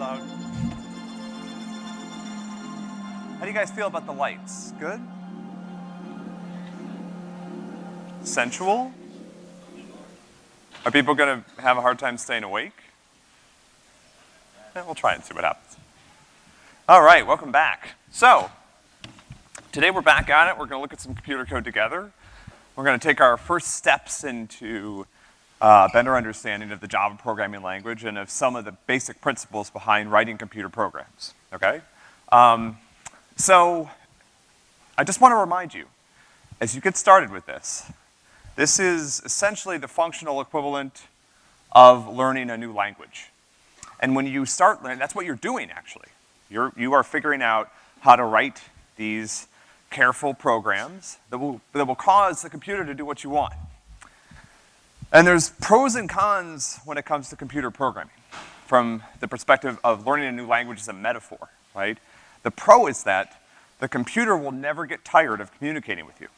loud. How do you guys feel about the lights? Good? Sensual? Are people gonna have a hard time staying awake? Eh, we'll try and see what happens. All right, welcome back. So, today we're back at it. We're gonna look at some computer code together. We're gonna take our first steps into uh, better understanding of the Java programming language and of some of the basic principles behind writing computer programs, okay? Um, so, I just wanna remind you, as you get started with this, this is essentially the functional equivalent of learning a new language. And when you start learning, that's what you're doing actually. You're, you are figuring out how to write these careful programs that will, that will cause the computer to do what you want. And there's pros and cons when it comes to computer programming from the perspective of learning a new language as a metaphor, right? The pro is that the computer will never get tired of communicating with you.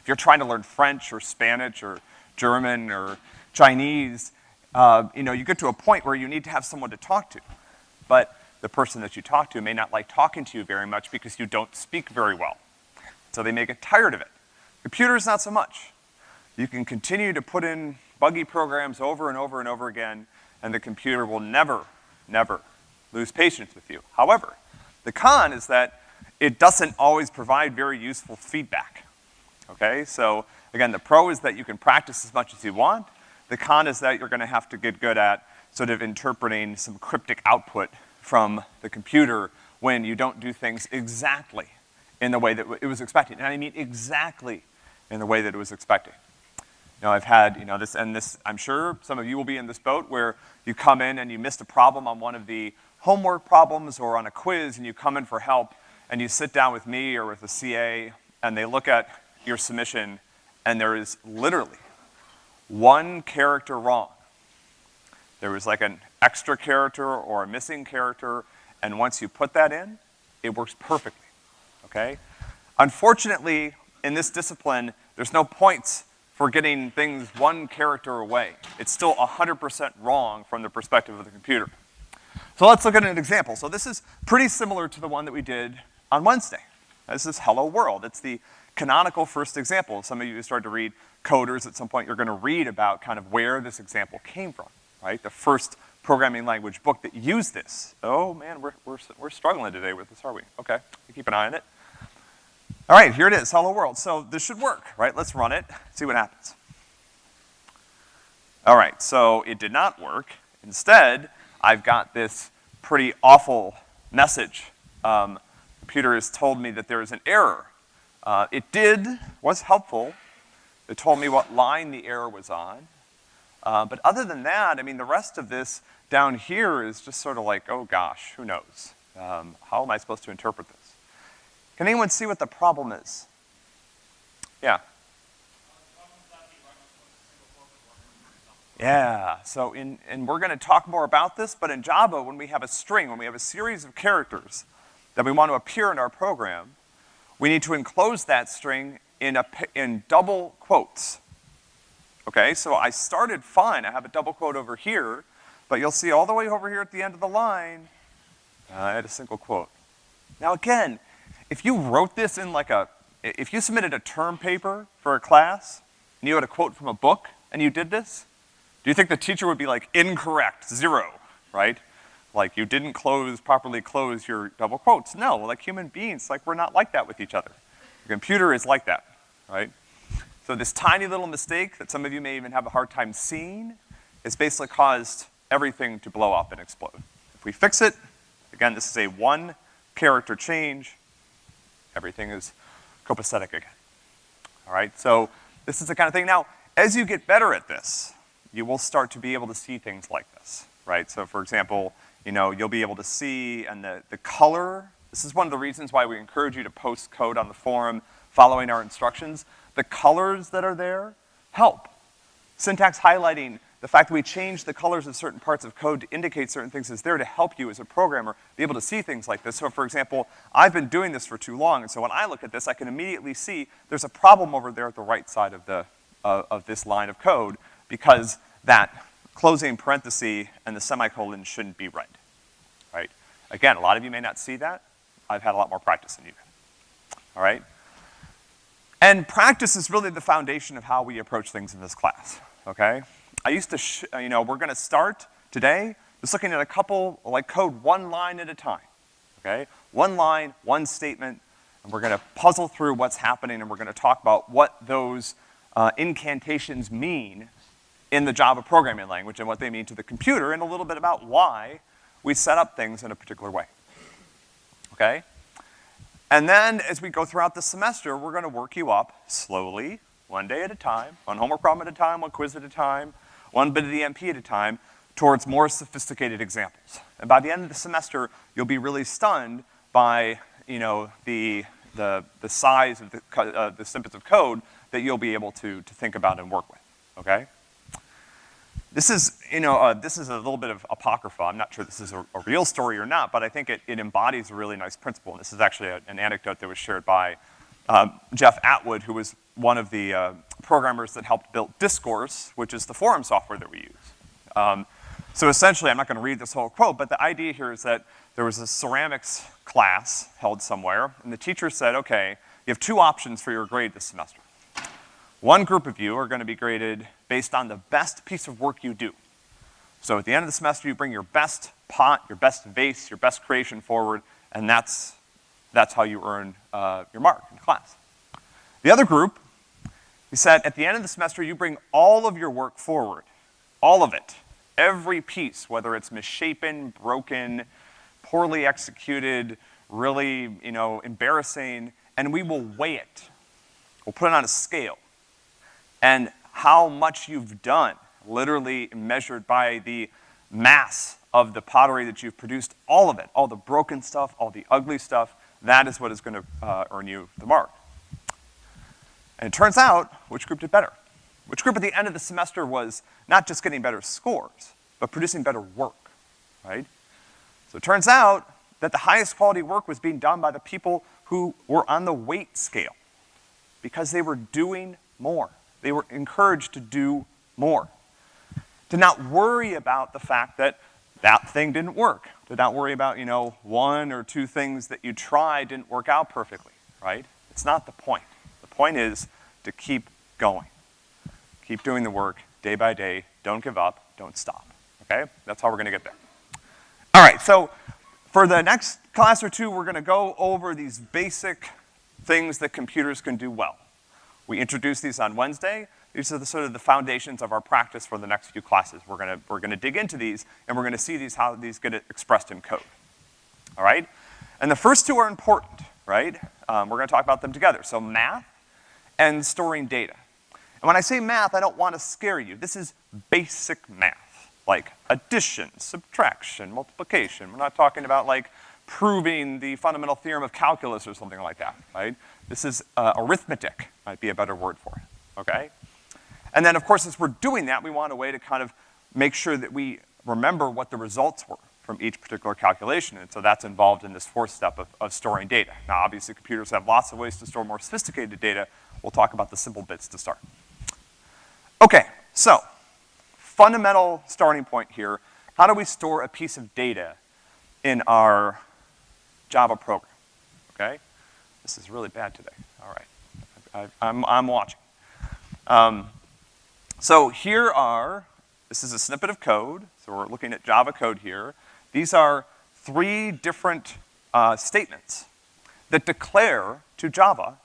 If you're trying to learn French or Spanish or German or Chinese, uh, you know, you get to a point where you need to have someone to talk to. But the person that you talk to may not like talking to you very much because you don't speak very well. So they may get tired of it. Computers, not so much. You can continue to put in buggy programs over and over and over again, and the computer will never, never lose patience with you. However, the con is that it doesn't always provide very useful feedback okay? So again, the pro is that you can practice as much as you want. The con is that you're gonna have to get good at sort of interpreting some cryptic output from the computer when you don't do things exactly in the way that it was expected. And I mean exactly in the way that it was expected. You know, I've had, you know, this, and this, I'm sure some of you will be in this boat where you come in and you missed a problem on one of the homework problems or on a quiz and you come in for help and you sit down with me or with a CA and they look at your submission and there is literally one character wrong. There was like an extra character or a missing character, and once you put that in, it works perfectly, okay? Unfortunately, in this discipline, there's no points for getting things one character away. It's still 100% wrong from the perspective of the computer. So let's look at an example. So this is pretty similar to the one that we did on Wednesday. This is Hello World. It's the canonical first example. Some of you start to read coders at some point, you're gonna read about kind of where this example came from, right? The first programming language book that used this. Oh man, we're, we're, we're struggling today with this, are we? Okay, keep an eye on it. All right, here it is, hello world. So this should work, right? Let's run it, see what happens. All right, so it did not work. Instead, I've got this pretty awful message. Um, computer has told me that there is an error uh, it did, was helpful. It told me what line the error was on. Uh, but other than that, I mean, the rest of this down here is just sort of like, oh gosh, who knows? Um, how am I supposed to interpret this? Can anyone see what the problem is? Yeah. Yeah, so in, and we're gonna talk more about this, but in Java, when we have a string, when we have a series of characters that we want to appear in our program, we need to enclose that string in, a, in double quotes. Okay, so I started fine, I have a double quote over here, but you'll see all the way over here at the end of the line, uh, I had a single quote. Now again, if you wrote this in like a, if you submitted a term paper for a class, and you had a quote from a book, and you did this, do you think the teacher would be like, incorrect, zero, right? Like you didn't close, properly close your double quotes. No, like human beings, like we're not like that with each other. The computer is like that, right? So this tiny little mistake that some of you may even have a hard time seeing has basically caused everything to blow up and explode. If we fix it, again, this is a one character change, everything is copacetic again. All right, so this is the kind of thing. Now, as you get better at this, you will start to be able to see things like this, right? So for example, you know, you'll be able to see, and the, the color, this is one of the reasons why we encourage you to post code on the forum following our instructions. The colors that are there help. Syntax highlighting, the fact that we change the colors of certain parts of code to indicate certain things is there to help you as a programmer be able to see things like this. So for example, I've been doing this for too long, and so when I look at this, I can immediately see there's a problem over there at the right side of the, uh, of this line of code because that closing parenthesis and the semicolon shouldn't be red. right? Again, a lot of you may not see that. I've had a lot more practice than you, all right? And practice is really the foundation of how we approach things in this class, okay? I used to, you know, we're gonna start today just looking at a couple, like code one line at a time, okay? One line, one statement, and we're gonna puzzle through what's happening and we're gonna talk about what those uh, incantations mean in the Java programming language and what they mean to the computer and a little bit about why we set up things in a particular way, okay? And then as we go throughout the semester, we're gonna work you up slowly, one day at a time, one homework problem at a time, one quiz at a time, one bit of the MP at a time, towards more sophisticated examples. And by the end of the semester, you'll be really stunned by, you know, the, the, the size of the, uh, the snippets of code that you'll be able to, to think about and work with, okay? This is, you know, uh, this is a little bit of apocrypha. I'm not sure this is a, a, real story or not, but I think it, it embodies a really nice principle. And this is actually a, an anecdote that was shared by um, Jeff Atwood, who was one of the uh, programmers that helped build Discourse, which is the forum software that we use. Um, so essentially, I'm not gonna read this whole quote, but the idea here is that there was a ceramics class held somewhere, and the teacher said, okay, you have two options for your grade this semester. One group of you are gonna be graded based on the best piece of work you do. So at the end of the semester, you bring your best pot, your best vase, your best creation forward, and that's, that's how you earn uh, your mark in class. The other group, he said, at the end of the semester, you bring all of your work forward, all of it every piece, whether it's misshapen, broken, poorly executed, really, you know, embarrassing, and we will weigh it. We'll put it on a scale. And how much you've done, literally measured by the mass of the pottery that you've produced, all of it, all the broken stuff, all the ugly stuff, that is what is gonna uh, earn you the mark. And it turns out, which group did better? Which group at the end of the semester was not just getting better scores, but producing better work, right? So it turns out that the highest quality work was being done by the people who were on the weight scale because they were doing more. They were encouraged to do more. To not worry about the fact that that thing didn't work. To not worry about, you know, one or two things that you tried didn't work out perfectly, right? It's not the point. The point is to keep going. Keep doing the work day by day. Don't give up. Don't stop. Okay? That's how we're gonna get there. All right, so for the next class or two, we're gonna go over these basic things that computers can do well. We introduced these on Wednesday. These are the sort of the foundations of our practice for the next few classes. We're gonna, we're gonna dig into these, and we're gonna see these, how these get expressed in code. All right? And the first two are important, right? Um, we're gonna talk about them together. So math and storing data. And when I say math, I don't want to scare you. This is basic math, like addition, subtraction, multiplication. We're not talking about like proving the fundamental theorem of calculus or something like that, right? This is uh, arithmetic, might be a better word for it, okay? And then, of course, as we're doing that, we want a way to kind of make sure that we remember what the results were from each particular calculation, and so that's involved in this fourth step of, of storing data. Now, obviously, computers have lots of ways to store more sophisticated data. We'll talk about the simple bits to start. Okay, so, fundamental starting point here. How do we store a piece of data in our Java program, okay? This is really bad today, all right. I, am I'm, I'm watching. Um, so here are, this is a snippet of code, so we're looking at Java code here. These are three different uh, statements that declare to Java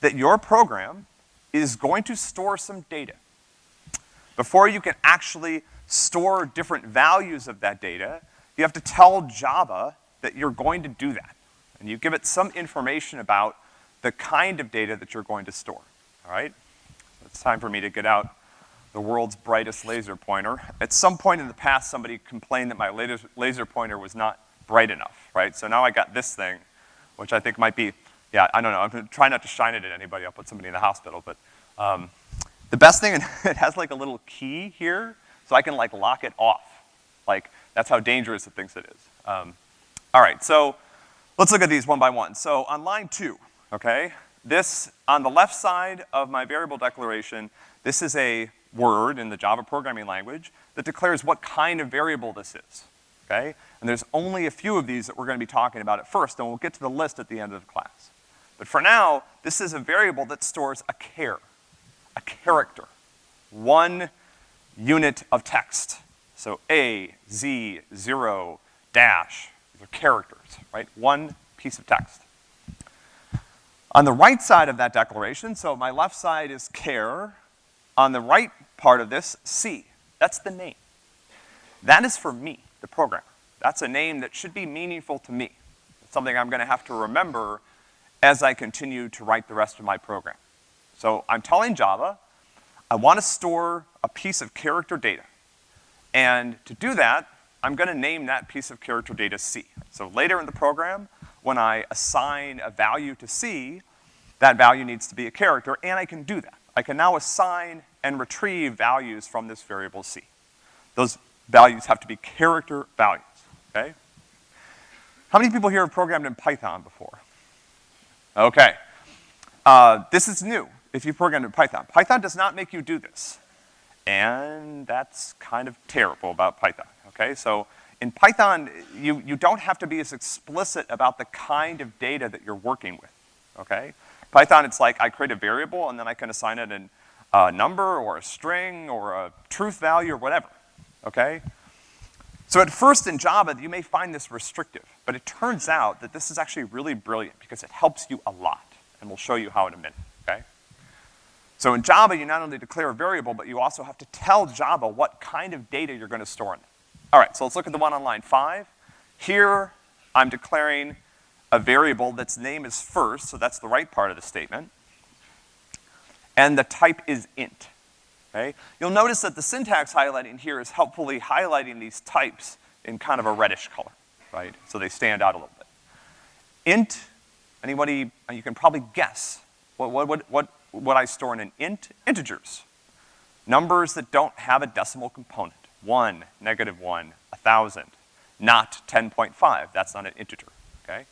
that your program is going to store some data. Before you can actually store different values of that data, you have to tell Java that you're going to do that. And you give it some information about the kind of data that you're going to store, all right? It's time for me to get out the world's brightest laser pointer. At some point in the past, somebody complained that my laser, pointer was not bright enough, right? So now I got this thing, which I think might be, yeah, I don't know, I'm gonna try not to shine it at anybody, I'll put somebody in the hospital, but um, the best thing, it has like a little key here, so I can like lock it off. Like, that's how dangerous it thinks it is. Um, all right, so let's look at these one by one. So on line two, okay, this, on the left side of my variable declaration, this is a word in the Java programming language that declares what kind of variable this is. okay? And there's only a few of these that we're gonna be talking about at first, and we'll get to the list at the end of the class. But for now, this is a variable that stores a char, a character, one unit of text. So A, Z, zero, dash, these are characters, right? One piece of text. On the right side of that declaration, so my left side is char, on the right part of this, C. That's the name. That is for me, the programmer. That's a name that should be meaningful to me. It's something I'm gonna have to remember as I continue to write the rest of my program. So I'm telling Java, I wanna store a piece of character data. And to do that, I'm gonna name that piece of character data C. So later in the program, when I assign a value to C, that value needs to be a character, and I can do that. I can now assign and retrieve values from this variable C. Those values have to be character values, okay? How many people here have programmed in Python before? Okay. Uh, this is new if you programmed in Python. Python does not make you do this. And that's kind of terrible about Python, okay? So in Python, you, you don't have to be as explicit about the kind of data that you're working with, okay? Python, it's like I create a variable and then I can assign it a number or a string or a truth value or whatever, okay? So at first in Java, you may find this restrictive, but it turns out that this is actually really brilliant because it helps you a lot, and we'll show you how in a minute? So in Java, you not only declare a variable, but you also have to tell Java what kind of data you're gonna store in it. All right, so let's look at the one on line five. Here, I'm declaring a variable that's name is first, so that's the right part of the statement and the type is int, okay? You'll notice that the syntax highlighting here is helpfully highlighting these types in kind of a reddish color, right? So they stand out a little bit. Int, anybody, you can probably guess what, what, what, what, what I store in an int? Integers. Numbers that don't have a decimal component. One, negative one, a thousand, not 10.5, that's not an integer, okay?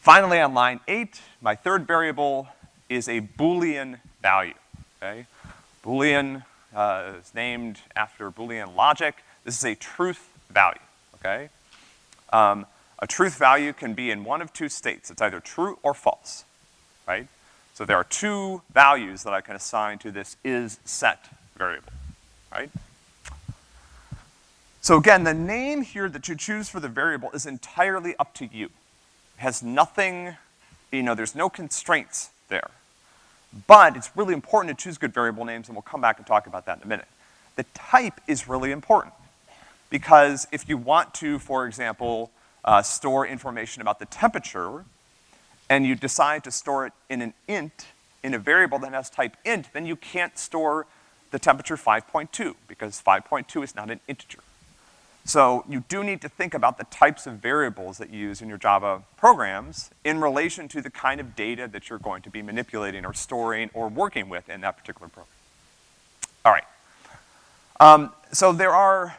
Finally, on line eight, my third variable is a Boolean value, okay? Boolean uh, is named after Boolean logic. This is a truth value, okay? Um, a truth value can be in one of two states. It's either true or false, right? So there are two values that I can assign to this is set variable, right? So again, the name here that you choose for the variable is entirely up to you. It has nothing, you know, there's no constraints there. But it's really important to choose good variable names, and we'll come back and talk about that in a minute. The type is really important, because if you want to, for example, uh, store information about the temperature, and you decide to store it in an int, in a variable that has type int, then you can't store the temperature 5.2, because 5.2 is not an integer. So you do need to think about the types of variables that you use in your Java programs in relation to the kind of data that you're going to be manipulating or storing or working with in that particular program. All right. Um, so there are,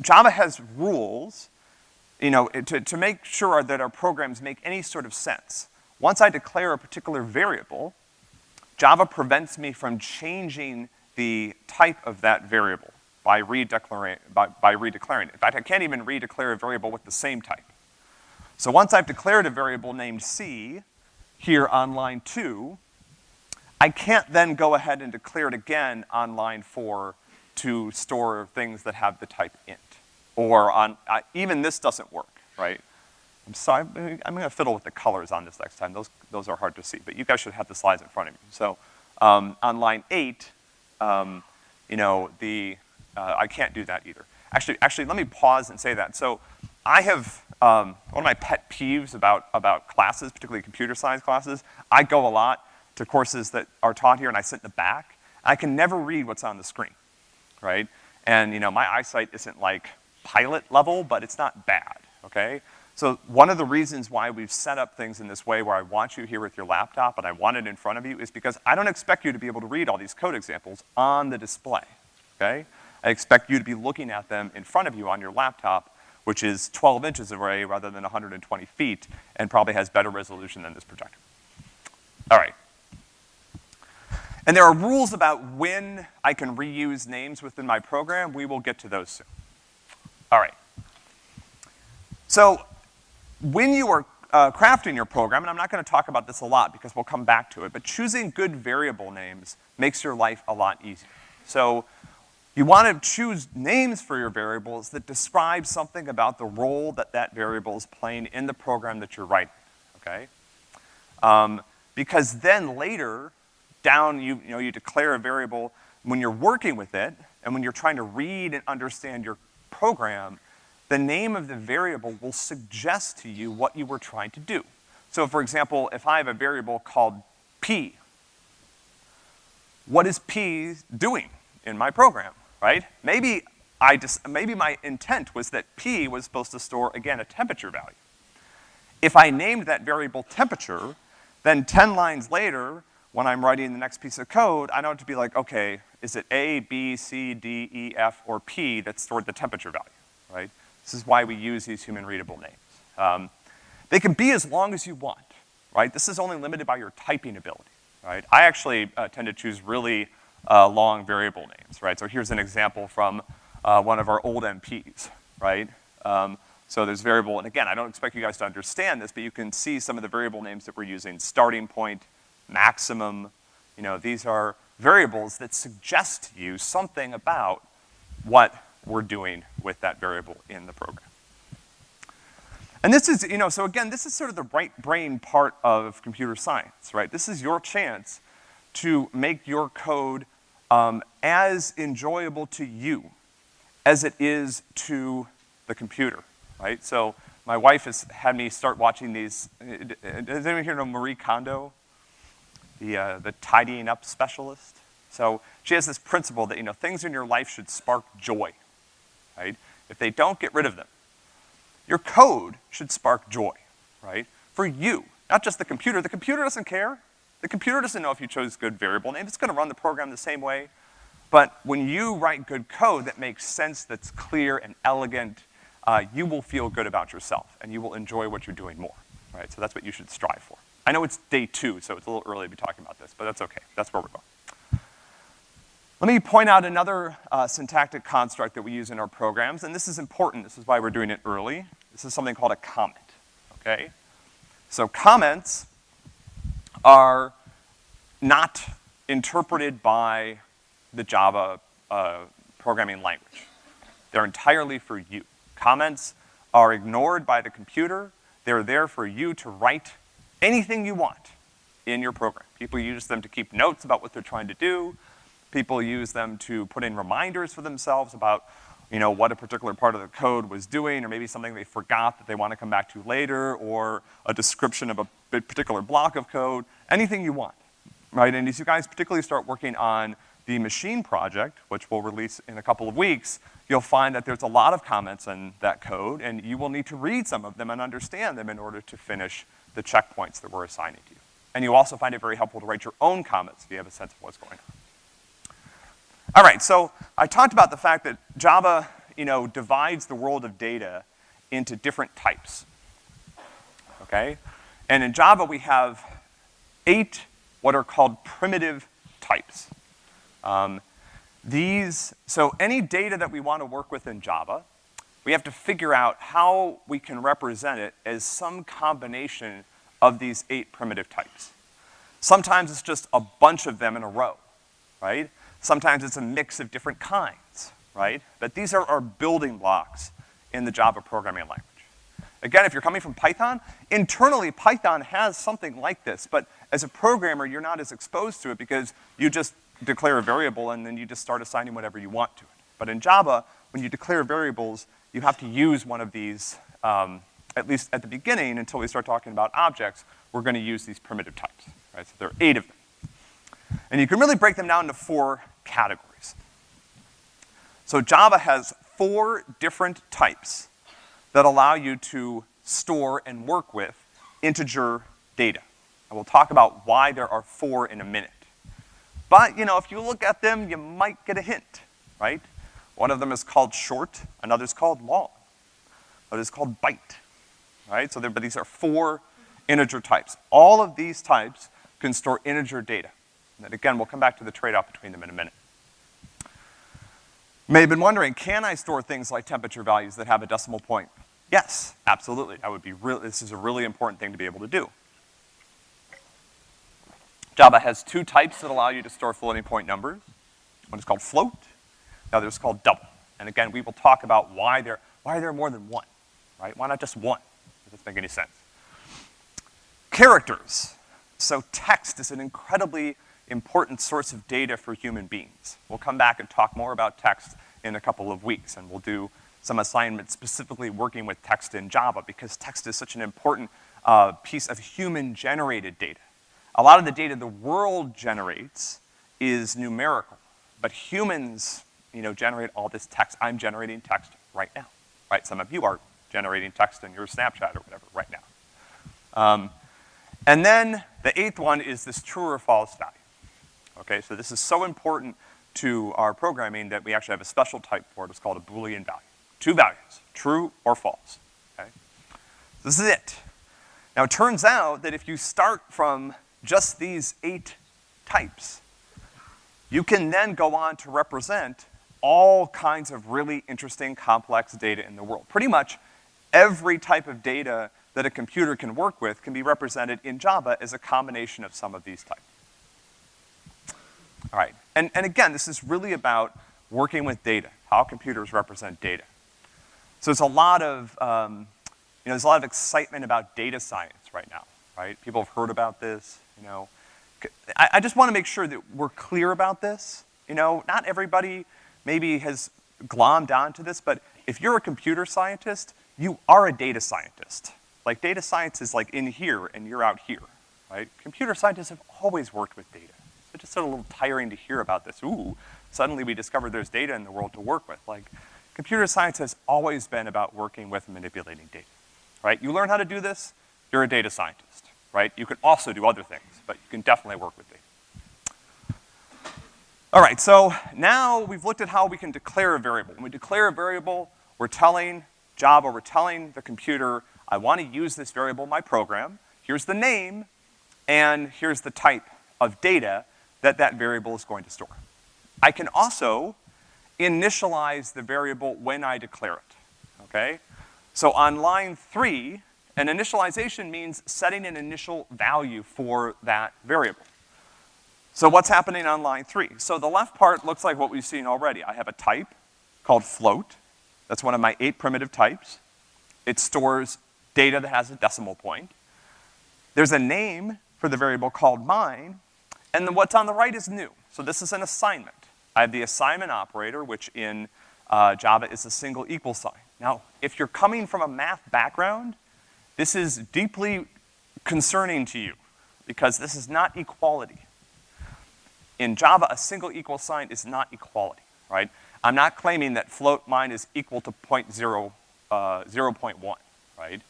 Java has rules, you know, to, to make sure that our programs make any sort of sense. Once I declare a particular variable, Java prevents me from changing the type of that variable by redeclaring, by, by redeclaring. In fact, I can't even redeclare a variable with the same type. So once I've declared a variable named C here on line two, I can't then go ahead and declare it again on line four to store things that have the type int. Or on, even this doesn't work, right? I'm sorry, I'm gonna fiddle with the colors on this next time. Those, those are hard to see, but you guys should have the slides in front of you. So, um, on line eight, um, you know, the, uh, I can't do that either. Actually, actually, let me pause and say that. So I have, um, one of my pet peeves about, about classes, particularly computer science classes, I go a lot to courses that are taught here and I sit in the back. I can never read what's on the screen, right? And, you know, my eyesight isn't like pilot level, but it's not bad, okay? So one of the reasons why we've set up things in this way where I want you here with your laptop and I want it in front of you is because I don't expect you to be able to read all these code examples on the display, okay? I expect you to be looking at them in front of you on your laptop, which is 12 inches away rather than 120 feet, and probably has better resolution than this projector. All right. And there are rules about when I can reuse names within my program. We will get to those soon. All right. So, when you are uh, crafting your program, and I'm not gonna talk about this a lot because we'll come back to it, but choosing good variable names makes your life a lot easier. So, you wanna choose names for your variables that describe something about the role that that variable is playing in the program that you're writing, okay? Um, because then later, down, you, you know, you declare a variable when you're working with it, and when you're trying to read and understand your program, the name of the variable will suggest to you what you were trying to do. So for example, if I have a variable called p, what is p doing in my program, right? Maybe I just, maybe my intent was that p was supposed to store, again, a temperature value. If I named that variable temperature, then 10 lines later, when I'm writing the next piece of code, I know it to be like, okay, is it A, B, C, D, E, F, or P that stored the temperature value, right? This is why we use these human readable names. Um, they can be as long as you want, right? This is only limited by your typing ability, right? I actually uh, tend to choose really uh, long variable names, right? So here's an example from uh, one of our old MPs, right? Um, so there's variable, and again, I don't expect you guys to understand this, but you can see some of the variable names that we're using, starting point, maximum, you know, these are variables that suggest to you something about what we're doing with that variable in the program. And this is, you know, so again, this is sort of the right brain part of computer science, right? This is your chance to make your code um, as enjoyable to you as it is to the computer, right? So my wife has had me start watching these, does anyone here know Marie Kondo? The, uh, the tidying up specialist? So she has this principle that, you know, things in your life should spark joy, right? If they don't, get rid of them. Your code should spark joy, right? For you, not just the computer. The computer doesn't care. The computer doesn't know if you chose good variable name. It's gonna run the program the same way. But when you write good code that makes sense, that's clear and elegant, uh, you will feel good about yourself and you will enjoy what you're doing more, right? So that's what you should strive for. I know it's day two, so it's a little early to be talking about this, but that's okay. That's where we're going. Let me point out another uh, syntactic construct that we use in our programs, and this is important. This is why we're doing it early. This is something called a comment, okay? So comments are not interpreted by the Java uh, programming language. They're entirely for you. Comments are ignored by the computer. They're there for you to write anything you want in your program. People use them to keep notes about what they're trying to do. People use them to put in reminders for themselves about, you know, what a particular part of the code was doing, or maybe something they forgot that they want to come back to later, or a description of a particular block of code, anything you want, right? And as you guys particularly start working on the machine project, which we'll release in a couple of weeks, you'll find that there's a lot of comments in that code, and you will need to read some of them and understand them in order to finish the checkpoints that we're assigning to you. And you also find it very helpful to write your own comments if you have a sense of what's going on. All right, so I talked about the fact that Java, you know, divides the world of data into different types, okay? And in Java, we have eight what are called primitive types. Um, these, so any data that we want to work with in Java, we have to figure out how we can represent it as some combination of these eight primitive types. Sometimes it's just a bunch of them in a row, right? Sometimes it's a mix of different kinds, right? But these are our building blocks in the Java programming language. Again, if you're coming from Python, internally Python has something like this, but as a programmer, you're not as exposed to it because you just declare a variable and then you just start assigning whatever you want to it. But in Java, when you declare variables, you have to use one of these, um, at least at the beginning, until we start talking about objects, we're gonna use these primitive types, right? So there are eight of them. And you can really break them down into four categories. So Java has four different types that allow you to store and work with integer data. And we'll talk about why there are four in a minute. But, you know, if you look at them, you might get a hint, right? One of them is called short, another is called long, another is called byte, right? So there, but these are four integer types. All of these types can store integer data. And again, we'll come back to the trade-off between them in a minute. You may have been wondering, can I store things like temperature values that have a decimal point? Yes, absolutely. That would be real, this is a really important thing to be able to do. Java has two types that allow you to store floating point numbers. One is called float, the is called double. And again, we will talk about why there, why there are more than one, right? Why not just one? Does this make any sense? Characters. So text is an incredibly important source of data for human beings. We'll come back and talk more about text in a couple of weeks, and we'll do some assignments specifically working with text in Java because text is such an important uh, piece of human-generated data. A lot of the data the world generates is numerical, but humans, you know, generate all this text. I'm generating text right now, right? Some of you are generating text in your Snapchat or whatever right now. Um, and then the eighth one is this true or false value. Okay, so this is so important to our programming that we actually have a special type for it. It's called a Boolean value. Two values, true or false, okay? This is it. Now it turns out that if you start from just these eight types, you can then go on to represent all kinds of really interesting, complex data in the world. Pretty much every type of data that a computer can work with can be represented in Java as a combination of some of these types. All right, and, and again, this is really about working with data, how computers represent data. So there's a lot of, um, you know, there's a lot of excitement about data science right now, right? People have heard about this, you know. I, I just wanna make sure that we're clear about this. You know, not everybody maybe has glommed onto this, but if you're a computer scientist, you are a data scientist. Like data science is like in here and you're out here, right? Computer scientists have always worked with data. It's just sort of a little tiring to hear about this. Ooh, suddenly we discovered there's data in the world to work with. Like, computer science has always been about working with and manipulating data, right? You learn how to do this, you're a data scientist, right? You can also do other things, but you can definitely work with data. All right, so now we've looked at how we can declare a variable. When we declare a variable, we're telling Java, we're telling the computer, I wanna use this variable in my program. Here's the name, and here's the type of data that that variable is going to store. I can also initialize the variable when I declare it, okay? So on line three, an initialization means setting an initial value for that variable. So what's happening on line three? So the left part looks like what we've seen already. I have a type called float. That's one of my eight primitive types. It stores data that has a decimal point. There's a name for the variable called mine, and then what's on the right is new. So this is an assignment. I have the assignment operator, which in uh, Java is a single equal sign. Now, if you're coming from a math background, this is deeply concerning to you because this is not equality. In Java, a single equal sign is not equality, right? I'm not claiming that float mine is equal to point zero, uh, 0.1, right?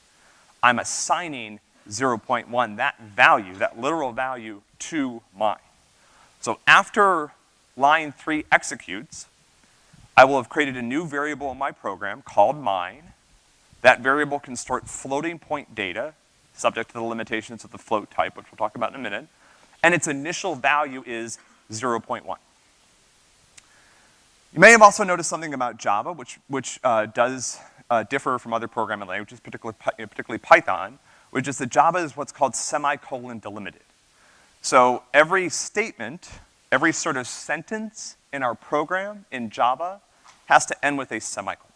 I'm assigning 0.1, that value, that literal value, to mine. So after line three executes, I will have created a new variable in my program called mine. That variable can store floating point data, subject to the limitations of the float type, which we'll talk about in a minute, and its initial value is 0.1. You may have also noticed something about Java, which, which uh, does uh, differ from other programming languages, particularly, particularly Python, which is that Java is what's called semicolon delimited. So every statement, every sort of sentence in our program in Java has to end with a semicolon,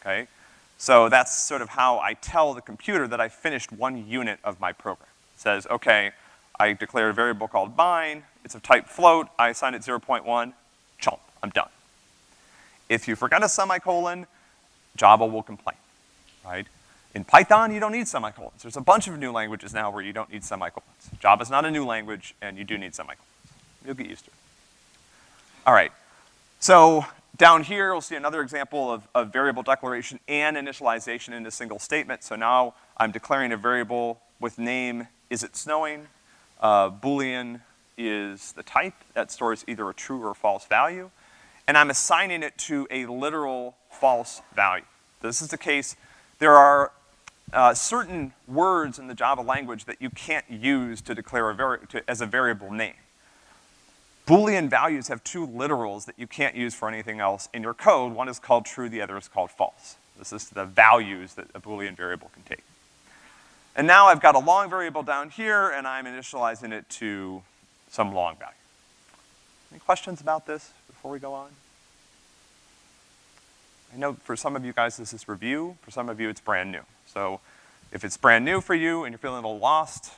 okay? So that's sort of how I tell the computer that I finished one unit of my program. It says, okay, I declare a variable called mine, it's of type float, I assign it 0.1, chomp, I'm done. If you forget a semicolon, Java will complain, right? In Python, you don't need semicolons. There's a bunch of new languages now where you don't need semicolons. Java's not a new language, and you do need semicolons. You'll get used to it. All right, so down here, we'll see another example of, of variable declaration and initialization in a single statement. So now I'm declaring a variable with name, is it snowing? Uh, Boolean is the type that stores either a true or false value. And I'm assigning it to a literal false value. This is the case, there are uh, certain words in the Java language that you can't use to declare a to, as a variable name. Boolean values have two literals that you can't use for anything else in your code. One is called true, the other is called false. This is the values that a Boolean variable can take. And now I've got a long variable down here, and I'm initializing it to some long value. Any questions about this before we go on? I know for some of you guys this is review, for some of you it's brand new. So if it's brand new for you and you're feeling a little lost,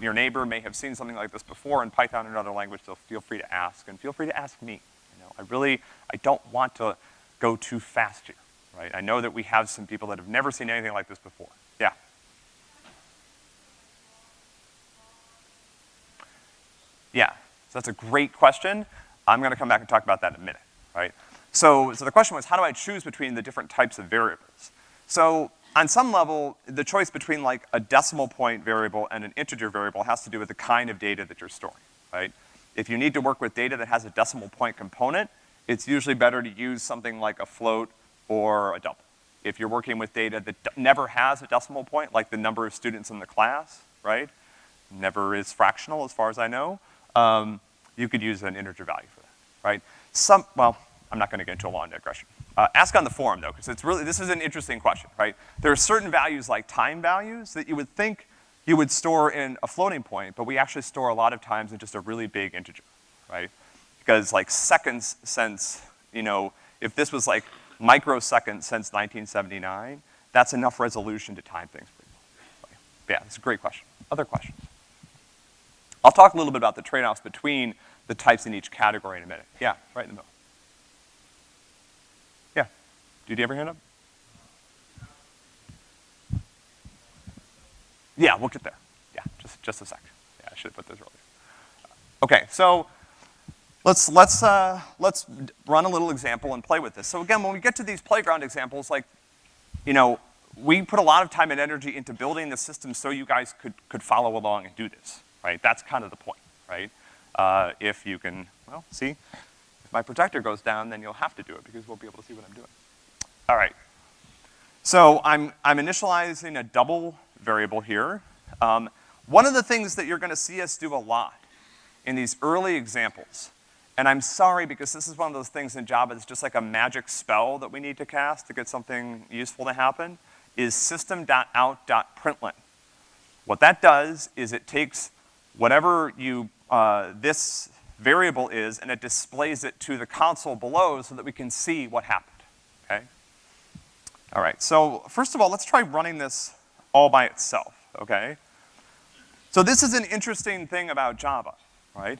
your neighbor may have seen something like this before in Python or another language, so feel free to ask, and feel free to ask me. You know, I really, I don't want to go too fast here, right? I know that we have some people that have never seen anything like this before. Yeah? Yeah, so that's a great question. I'm gonna come back and talk about that in a minute, right? So, so the question was, how do I choose between the different types of variables? So, on some level, the choice between like a decimal point variable and an integer variable has to do with the kind of data that you're storing, right? If you need to work with data that has a decimal point component, it's usually better to use something like a float or a double. If you're working with data that never has a decimal point, like the number of students in the class, right? Never is fractional as far as I know, um, you could use an integer value for that, right? Some, well, I'm not gonna get into a long digression. Uh, ask on the forum though, because it's really, this is an interesting question, right? There are certain values like time values that you would think you would store in a floating point, but we actually store a lot of times in just a really big integer, right? Because like seconds since, you know, if this was like microseconds since 1979, that's enough resolution to time things. Yeah, it's a great question. Other questions? I'll talk a little bit about the trade-offs between the types in each category in a minute. Yeah, right in the middle. Yeah. Did you ever hand up? Yeah, we'll get there. Yeah, just, just a sec. Yeah, I should have put those earlier. Okay, so let's, let's, uh, let's run a little example and play with this. So again, when we get to these playground examples, like, you know, we put a lot of time and energy into building the system so you guys could, could follow along and do this, right? That's kind of the point, right? Uh, if you can, well, see, if my projector goes down, then you'll have to do it because we'll be able to see what I'm doing. All right. So I'm, I'm initializing a double variable here. Um, one of the things that you're gonna see us do a lot in these early examples, and I'm sorry because this is one of those things in Java that's just like a magic spell that we need to cast to get something useful to happen, is system.out.println. What that does is it takes whatever you, uh, this variable is and it displays it to the console below so that we can see what happened, okay? All right, so first of all, let's try running this all by itself, okay? So this is an interesting thing about Java, right?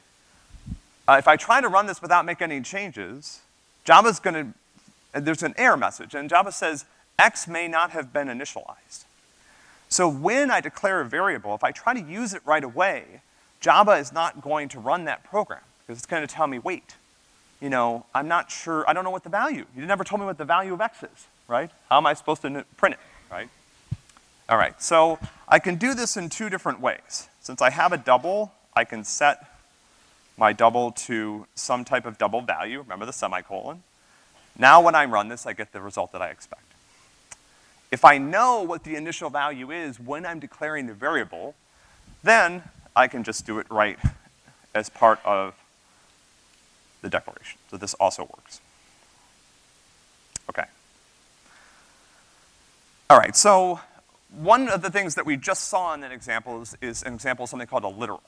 Uh, if I try to run this without making any changes, Java's gonna, there's an error message, and Java says, X may not have been initialized. So when I declare a variable, if I try to use it right away, Java is not going to run that program, because it's gonna tell me, wait, you know, I'm not sure, I don't know what the value, you never told me what the value of X is, right? How am I supposed to print it, right? All right, so I can do this in two different ways. Since I have a double, I can set my double to some type of double value, remember the semicolon. Now when I run this, I get the result that I expect. If I know what the initial value is when I'm declaring the variable, then I can just do it right as part of the declaration. So this also works. Okay. All right, so one of the things that we just saw in an example is, is an example of something called a literal.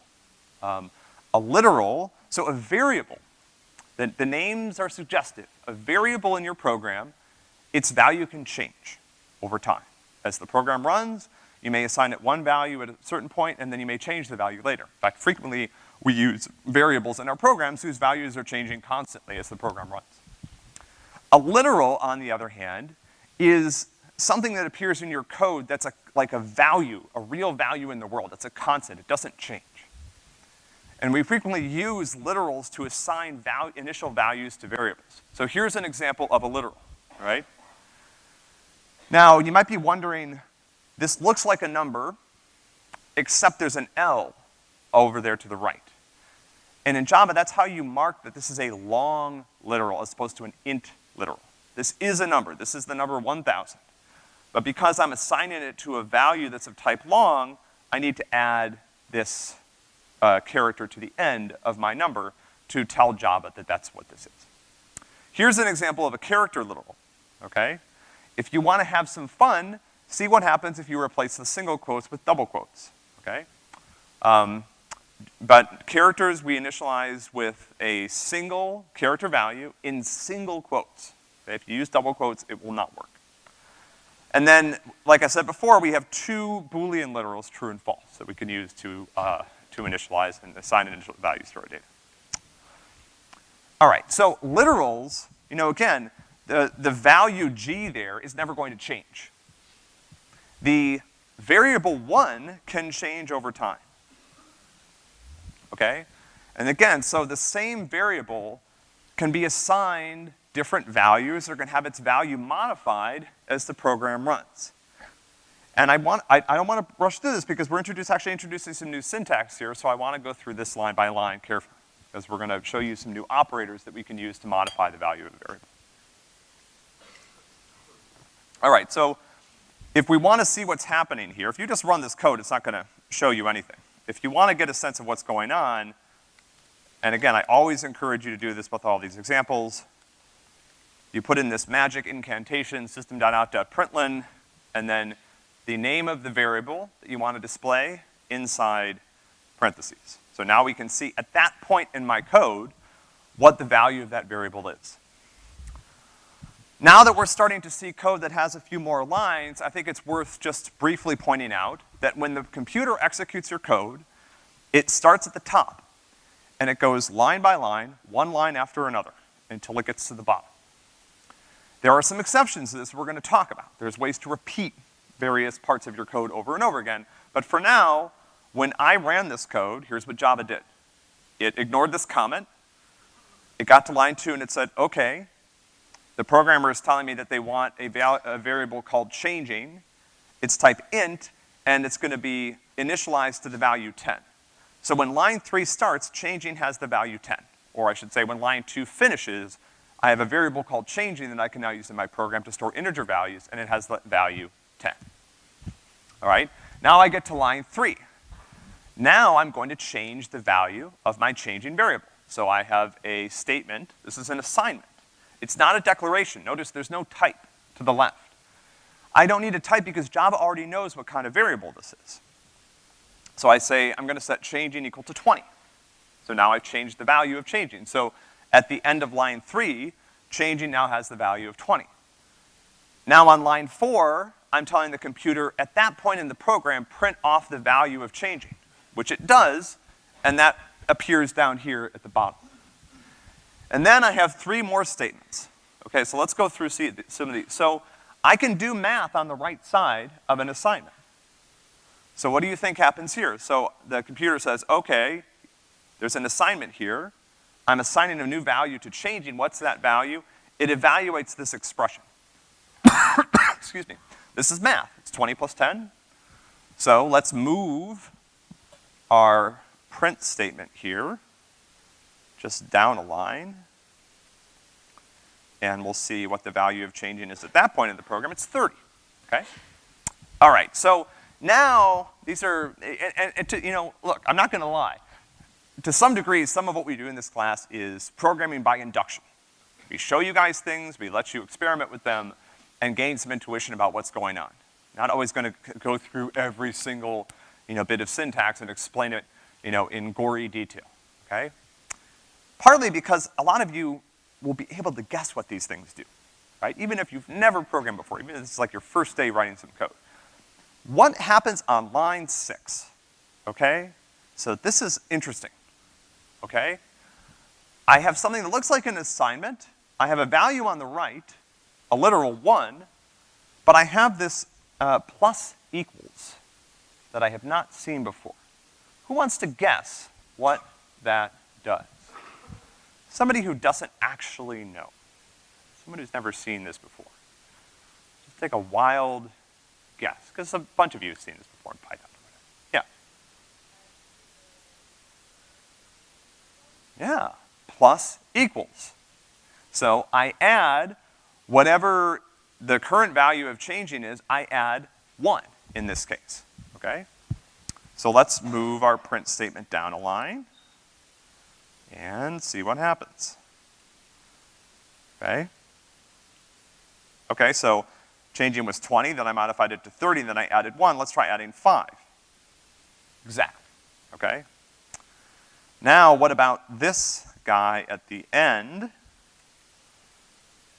Um, a literal, so a variable, the, the names are suggestive. A variable in your program, its value can change over time. As the program runs, you may assign it one value at a certain point, and then you may change the value later. In fact, frequently, we use variables in our programs whose values are changing constantly as the program runs. A literal, on the other hand, is something that appears in your code that's a, like a value, a real value in the world. It's a constant, it doesn't change. And we frequently use literals to assign val initial values to variables. So here's an example of a literal, right? Now, you might be wondering, this looks like a number, except there's an L over there to the right. And in Java, that's how you mark that this is a long literal as opposed to an int literal. This is a number. This is the number 1000. But because I'm assigning it to a value that's of type long, I need to add this uh, character to the end of my number to tell Java that that's what this is. Here's an example of a character literal, okay? If you wanna have some fun, see what happens if you replace the single quotes with double quotes, okay? Um, but characters we initialize with a single character value in single quotes. Okay? If you use double quotes, it will not work. And then, like I said before, we have two Boolean literals, true and false, that we can use to, uh, to initialize and assign an initial values to our data. All right, so literals, you know, again, the, the value g there is never going to change. The variable one can change over time. Okay? And again, so the same variable can be assigned different values or can have its value modified as the program runs. And I want, I, I don't wanna rush through this because we're actually introducing some new syntax here, so I wanna go through this line by line carefully, because we're gonna show you some new operators that we can use to modify the value of a variable. All right, so if we wanna see what's happening here, if you just run this code, it's not gonna show you anything. If you wanna get a sense of what's going on, and again, I always encourage you to do this with all these examples, you put in this magic incantation, system.out.println, and then the name of the variable that you want to display inside parentheses. So now we can see at that point in my code what the value of that variable is. Now that we're starting to see code that has a few more lines, I think it's worth just briefly pointing out that when the computer executes your code, it starts at the top, and it goes line by line, one line after another, until it gets to the bottom. There are some exceptions to this we're gonna talk about. There's ways to repeat various parts of your code over and over again. But for now, when I ran this code, here's what Java did. It ignored this comment. It got to line two and it said, okay, the programmer is telling me that they want a, a variable called changing. It's type int, and it's gonna be initialized to the value 10. So when line three starts, changing has the value 10. Or I should say, when line two finishes, I have a variable called changing that I can now use in my program to store integer values, and it has the value 10. All right? Now I get to line three. Now I'm going to change the value of my changing variable. So I have a statement, this is an assignment. It's not a declaration. Notice there's no type to the left. I don't need a type because Java already knows what kind of variable this is. So I say, I'm gonna set changing equal to 20. So now I've changed the value of changing. So at the end of line three, changing now has the value of 20. Now on line four, I'm telling the computer at that point in the program, print off the value of changing, which it does, and that appears down here at the bottom. And then I have three more statements. Okay, so let's go through some of these. So I can do math on the right side of an assignment. So what do you think happens here? So the computer says, okay, there's an assignment here. I'm assigning a new value to changing. What's that value? It evaluates this expression. Excuse me. This is math. It's 20 plus 10. So let's move our print statement here just down a line. And we'll see what the value of changing is at that point in the program. It's 30, okay? All right, so now these are, and, and, to, you know, look, I'm not gonna lie to some degree, some of what we do in this class is programming by induction. We show you guys things, we let you experiment with them, and gain some intuition about what's going on. Not always gonna go through every single, you know, bit of syntax and explain it, you know, in gory detail, okay? Partly because a lot of you will be able to guess what these things do, right? Even if you've never programmed before, even if is like your first day writing some code. What happens on line six, okay? So this is interesting okay? I have something that looks like an assignment. I have a value on the right, a literal one, but I have this uh, plus equals that I have not seen before. Who wants to guess what that does? Somebody who doesn't actually know. Somebody who's never seen this before. Just take a wild guess, because a bunch of you have seen this before in Python. Yeah. Yeah, plus equals. So I add whatever the current value of changing is, I add one in this case, okay? So let's move our print statement down a line and see what happens. Okay? Okay, so Changing was twenty, then I modified it to thirty, then I added one. Let's try adding five. Exactly, okay? Now, what about this guy at the end?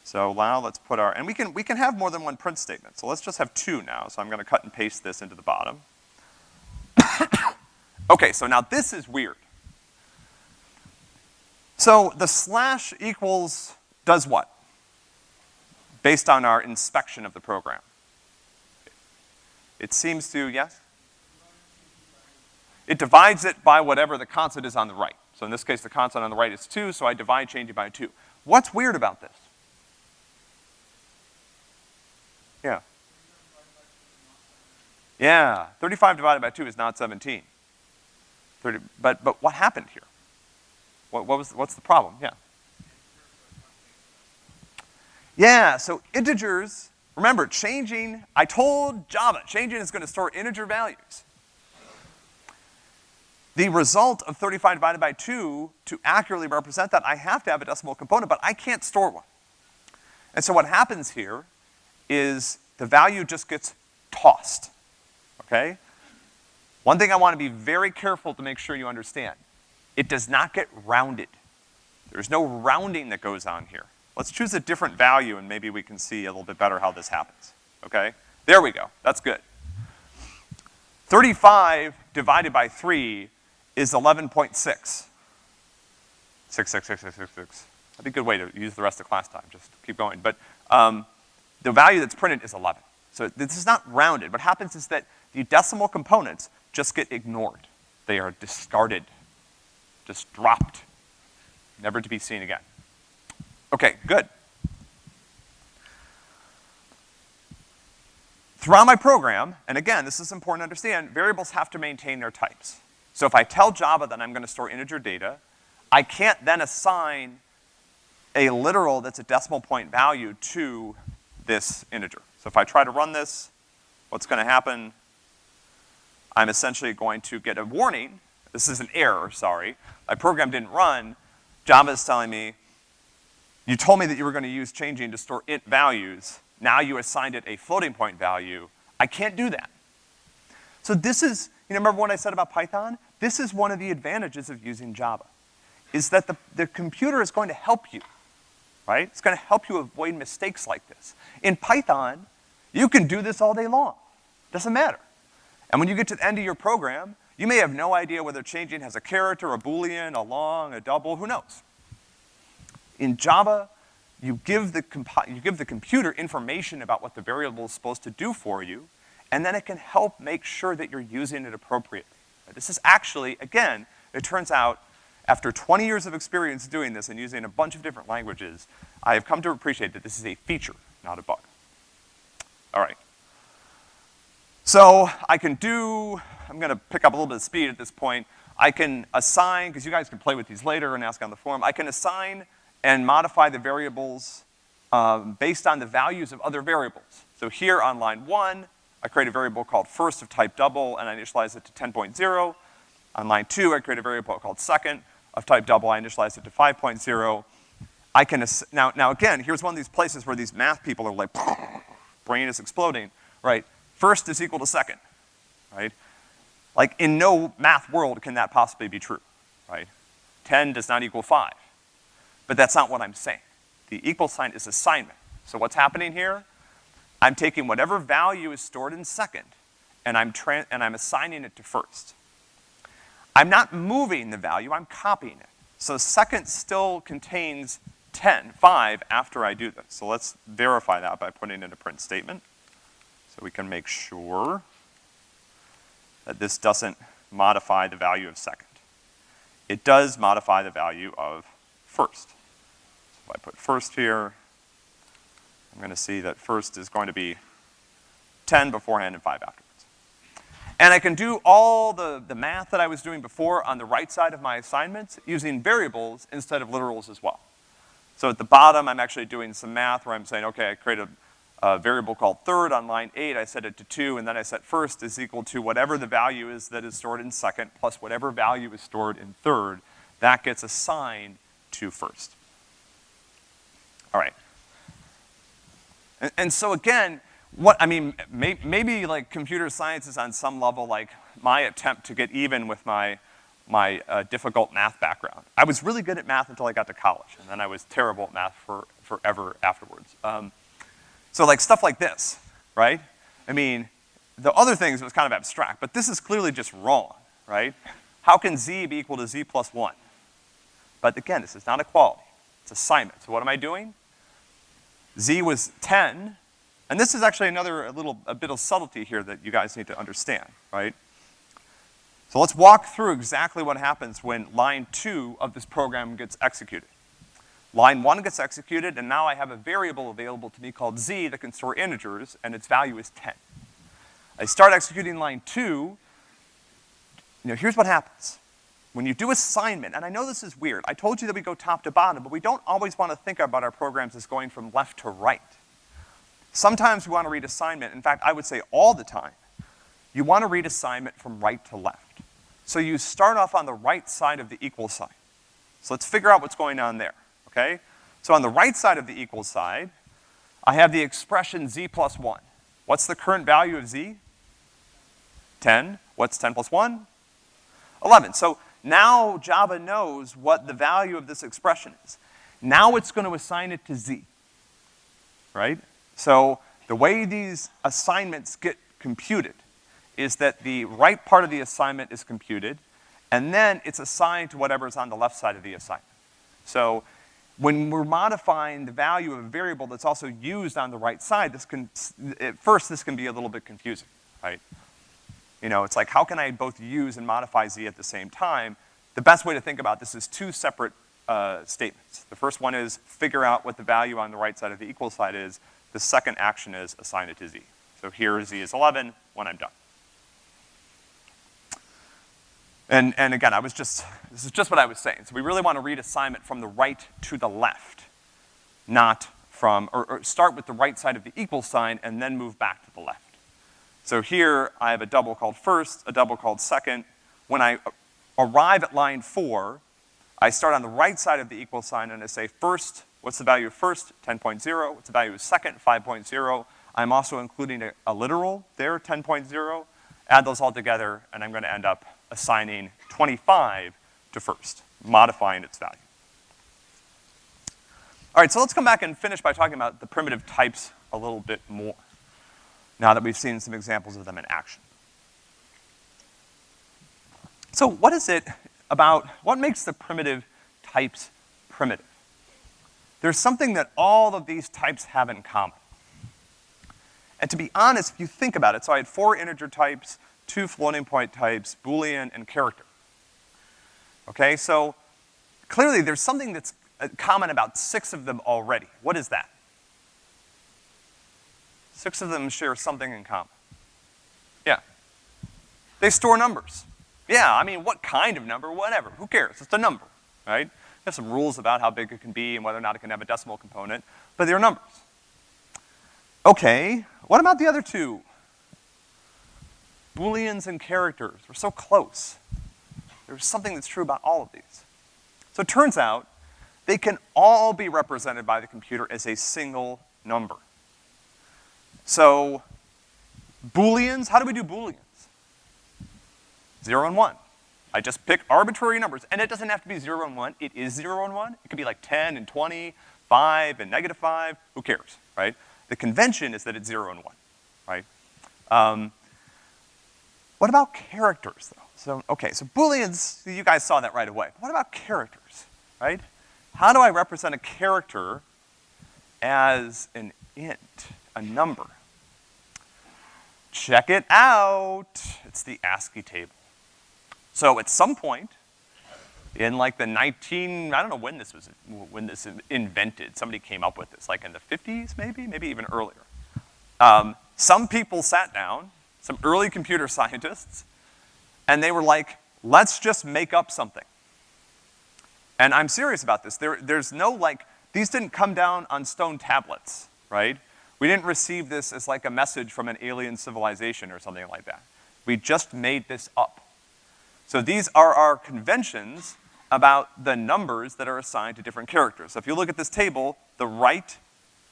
So now let's put our, and we can, we can have more than one print statement. So let's just have two now. So I'm gonna cut and paste this into the bottom. okay, so now this is weird. So the slash equals does what? Based on our inspection of the program. It seems to, yes? It divides it by whatever the constant is on the right. So in this case, the constant on the right is two, so I divide changing by two. What's weird about this? Yeah. Yeah, 35 divided by 2 is not 17. 30, but, but what happened here? What, what was, what's the problem? Yeah. Yeah, so integers, remember, changing, I told Java, changing is gonna store integer values. The result of 35 divided by 2, to accurately represent that, I have to have a decimal component, but I can't store one. And so what happens here is the value just gets tossed, okay? One thing I wanna be very careful to make sure you understand. It does not get rounded. There's no rounding that goes on here. Let's choose a different value and maybe we can see a little bit better how this happens, okay? There we go, that's good. 35 divided by three is 11.6. Six, six, six, six, six, six. That'd be a good way to use the rest of class time, just keep going. But, um, the value that's printed is 11. So this is not rounded. What happens is that the decimal components just get ignored. They are discarded, just dropped, never to be seen again. Okay, good. Throughout my program, and again, this is important to understand, variables have to maintain their types. So if I tell Java that I'm gonna store integer data, I can't then assign a literal that's a decimal point value to this integer. So if I try to run this, what's gonna happen? I'm essentially going to get a warning. This is an error, sorry. My program didn't run. Java is telling me, you told me that you were gonna use changing to store int values. Now you assigned it a floating point value. I can't do that. So this is, you know, remember what I said about Python? This is one of the advantages of using Java, is that the, the computer is going to help you right? It's gonna help you avoid mistakes like this. In Python, you can do this all day long. Doesn't matter. And when you get to the end of your program, you may have no idea whether changing has a character, a boolean, a long, a double, who knows? In Java, you give the you give the computer information about what the variable is supposed to do for you, and then it can help make sure that you're using it appropriately. This is actually, again, it turns out, after 20 years of experience doing this and using a bunch of different languages, I have come to appreciate that this is a feature, not a bug. All right. So I can do, I'm gonna pick up a little bit of speed at this point. I can assign, because you guys can play with these later and ask on the forum, I can assign and modify the variables um, based on the values of other variables. So here on line one, I create a variable called first of type double and I initialize it to 10.0. On line two, I create a variable called second of type double, I initialize it to 5.0. I can, now, now again, here's one of these places where these math people are like, brain is exploding, right? First is equal to second, right? Like in no math world can that possibly be true, right? 10 does not equal five. But that's not what I'm saying. The equal sign is assignment. So what's happening here? I'm taking whatever value is stored in second, and I'm, and I'm assigning it to first. I'm not moving the value, I'm copying it. So second still contains 10, 5 after I do this. So let's verify that by putting in a print statement. So we can make sure that this doesn't modify the value of second. It does modify the value of first. So if I put first here, I'm gonna see that first is going to be 10 beforehand and 5 afterwards. And I can do all the, the math that I was doing before on the right side of my assignments using variables instead of literals as well. So at the bottom, I'm actually doing some math where I'm saying, okay, I create a, a variable called third on line eight, I set it to two, and then I set first is equal to whatever the value is that is stored in second plus whatever value is stored in third. That gets assigned to first. All right. And, and so again, what, I mean, may, maybe like computer science is on some level like my attempt to get even with my, my uh, difficult math background. I was really good at math until I got to college, and then I was terrible at math for, forever afterwards. Um, so like stuff like this, right? I mean, the other things was kind of abstract, but this is clearly just wrong, right? How can z be equal to z plus one? But again, this is not equality, it's assignment. So what am I doing? z was ten, and this is actually another little, a bit of subtlety here that you guys need to understand, right? So let's walk through exactly what happens when line two of this program gets executed. Line one gets executed, and now I have a variable available to me called z that can store integers, and its value is 10. I start executing line two, you know, here's what happens. When you do assignment, and I know this is weird, I told you that we go top to bottom, but we don't always wanna think about our programs as going from left to right. Sometimes we wanna read assignment, in fact, I would say all the time, you wanna read assignment from right to left. So you start off on the right side of the equal sign. So let's figure out what's going on there okay? So on the right side of the equal side, I have the expression z plus one. What's the current value of z? 10. What's 10 plus one? 11. So now Java knows what the value of this expression is. Now it's gonna assign it to z, right? So the way these assignments get computed is that the right part of the assignment is computed, and then it's assigned to whatever's on the left side of the assignment. So when we're modifying the value of a variable that's also used on the right side, this can, at first this can be a little bit confusing, right? You know, it's like, how can I both use and modify z at the same time? The best way to think about this is two separate uh, statements. The first one is figure out what the value on the right side of the equal side is. The second action is assign it to z. So here z is 11 when I'm done. And, and again, I was just, this is just what I was saying. So we really want to read assignment from the right to the left, not from, or, or start with the right side of the equal sign and then move back to the left. So here, I have a double called first, a double called second. When I arrive at line four, I start on the right side of the equal sign and I say first, what's the value of first? 10.0. What's the value of second? 5.0. I'm also including a, a literal there, 10.0. Add those all together, and I'm gonna end up assigning 25 to first, modifying its value. All right, so let's come back and finish by talking about the primitive types a little bit more, now that we've seen some examples of them in action. So what is it about, what makes the primitive types primitive? There's something that all of these types have in common. And to be honest, if you think about it, so I had four integer types, two floating point types, Boolean and character. Okay, so clearly there's something that's uh, common about six of them already. What is that? Six of them share something in common. Yeah. They store numbers. Yeah, I mean, what kind of number, whatever, who cares? It's a number, right? There's some rules about how big it can be and whether or not it can have a decimal component, but they're numbers. Okay, what about the other two? Booleans and characters. We're so close. There's something that's true about all of these. So it turns out they can all be represented by the computer as a single number. So Booleans, how do we do Booleans? Zero and one. I just pick arbitrary numbers, and it doesn't have to be zero and one, it is zero and one. It could be like 10 and 20, five and negative five, who cares, right? The convention is that it's zero and one, right? Um, what about characters, though? So, okay, so Booleans, you guys saw that right away. What about characters, right? How do I represent a character as an int, a number? Check it out. It's the ASCII table. So at some point, in like the 19, I don't know when this was, when this invented, somebody came up with this, like in the 50s maybe, maybe even earlier. Um, some people sat down some early computer scientists, and they were like, let's just make up something. And I'm serious about this. There, there's no like, these didn't come down on stone tablets, right? We didn't receive this as like a message from an alien civilization or something like that. We just made this up. So these are our conventions about the numbers that are assigned to different characters. So if you look at this table, the right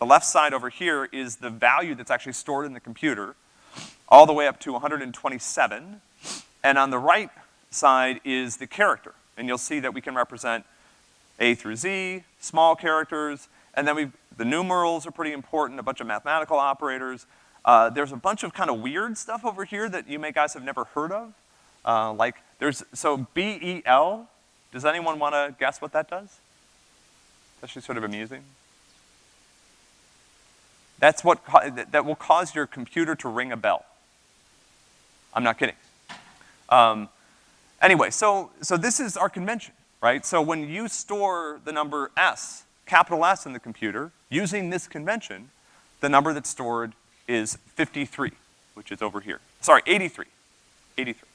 The left side over here is the value that's actually stored in the computer, all the way up to 127. And on the right side is the character. And you'll see that we can represent A through Z, small characters, and then we the numerals are pretty important, a bunch of mathematical operators. Uh, there's a bunch of kind of weird stuff over here that you may guys have never heard of. Uh, like, there's, so B-E-L, does anyone wanna guess what that does? It's actually sort of amusing. That's what, that will cause your computer to ring a bell. I'm not kidding. Um, anyway, so, so this is our convention, right? So when you store the number S, capital S in the computer, using this convention, the number that's stored is 53, which is over here. Sorry, 83, 83.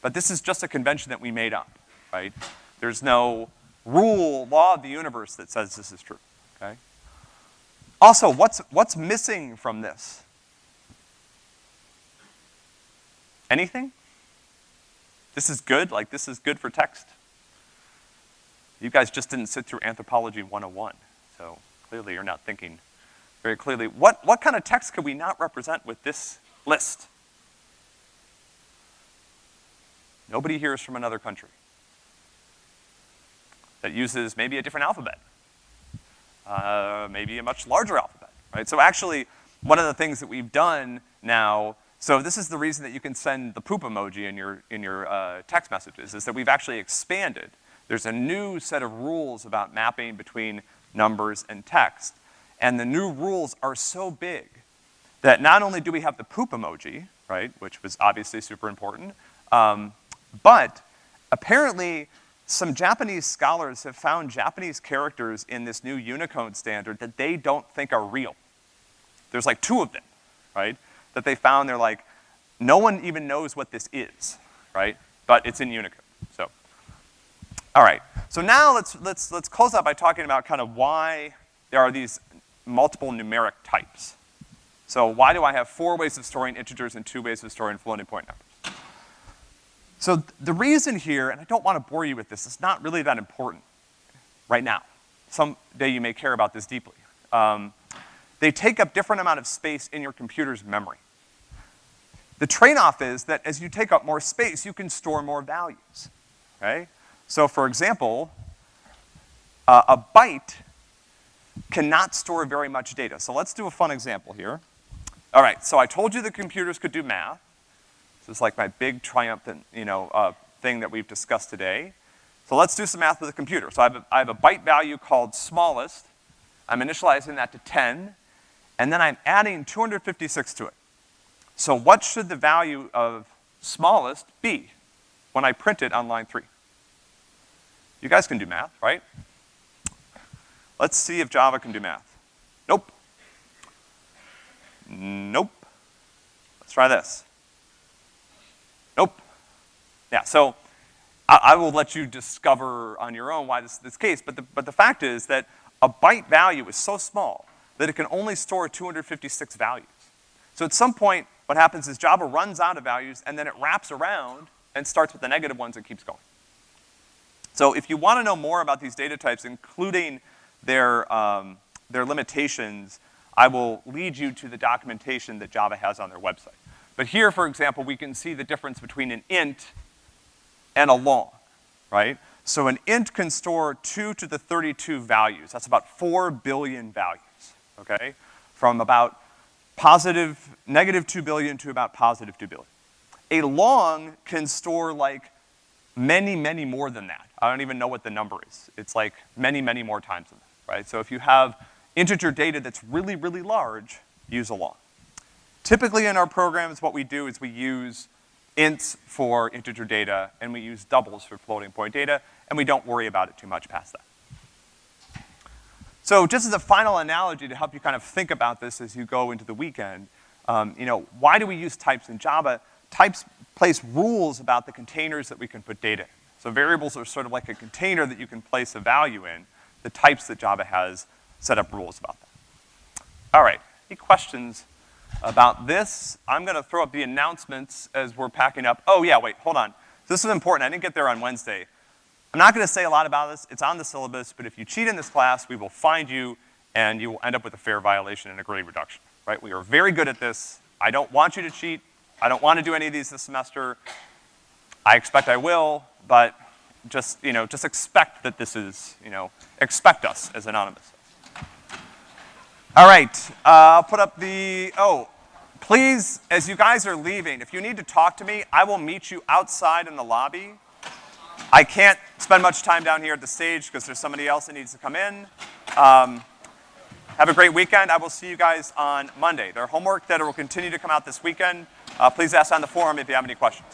But this is just a convention that we made up, right? There's no rule, law of the universe that says this is true, okay? Also, what's, what's missing from this? Anything? This is good, like this is good for text? You guys just didn't sit through Anthropology 101, so clearly you're not thinking very clearly. What, what kind of text could we not represent with this list? Nobody here is from another country that uses maybe a different alphabet, uh, maybe a much larger alphabet, right? So actually, one of the things that we've done now, so this is the reason that you can send the poop emoji in your, in your uh, text messages, is that we've actually expanded. There's a new set of rules about mapping between numbers and text. And the new rules are so big that not only do we have the poop emoji, right, which was obviously super important, um, but apparently some Japanese scholars have found Japanese characters in this new Unicode standard that they don't think are real. There's like two of them, right, that they found they're like, no one even knows what this is, right, but it's in Unicode, so. All right, so now let's, let's, let's close out by talking about kind of why there are these multiple numeric types. So why do I have four ways of storing integers and two ways of storing floating point numbers? So the reason here, and I don't wanna bore you with this, it's not really that important right now. Someday you may care about this deeply. Um, they take up different amount of space in your computer's memory. The trade-off is that as you take up more space, you can store more values, right? So for example, uh, a byte cannot store very much data. So let's do a fun example here. All right, so I told you the computers could do math. This is like my big triumphant, you know, uh, thing that we've discussed today. So let's do some math with a computer. So I have, a, I have a byte value called smallest. I'm initializing that to 10, and then I'm adding 256 to it. So what should the value of smallest be when I print it on line three? You guys can do math, right? Let's see if Java can do math. Nope. Nope. Let's try this. Yeah, so I, I, will let you discover on your own why this is this case, but the, but the fact is that a byte value is so small that it can only store 256 values. So at some point, what happens is Java runs out of values and then it wraps around and starts with the negative ones and keeps going. So if you wanna know more about these data types, including their, um, their limitations, I will lead you to the documentation that Java has on their website. But here, for example, we can see the difference between an int and a long, right? So an int can store two to the 32 values. That's about four billion values, okay? From about positive, negative two billion to about positive two billion. A long can store like many, many more than that. I don't even know what the number is. It's like many, many more times than that, right? So if you have integer data that's really, really large, use a long. Typically in our programs, what we do is we use ints for integer data, and we use doubles for floating point data, and we don't worry about it too much past that. So just as a final analogy to help you kind of think about this as you go into the weekend, um, you know, why do we use types in Java? Types place rules about the containers that we can put data in. So variables are sort of like a container that you can place a value in. The types that Java has set up rules about that. All right, any questions about this. I'm gonna throw up the announcements as we're packing up. Oh yeah, wait, hold on. This is important, I didn't get there on Wednesday. I'm not gonna say a lot about this, it's on the syllabus, but if you cheat in this class, we will find you and you will end up with a fair violation and a grade reduction, right? We are very good at this. I don't want you to cheat. I don't want to do any of these this semester. I expect I will, but just, you know, just expect that this is, you know, expect us as anonymous. All right, uh, I'll put up the, oh, please, as you guys are leaving, if you need to talk to me, I will meet you outside in the lobby. I can't spend much time down here at the stage because there's somebody else that needs to come in. Um, have a great weekend. I will see you guys on Monday. There are homework that will continue to come out this weekend. Uh, please ask on the forum if you have any questions.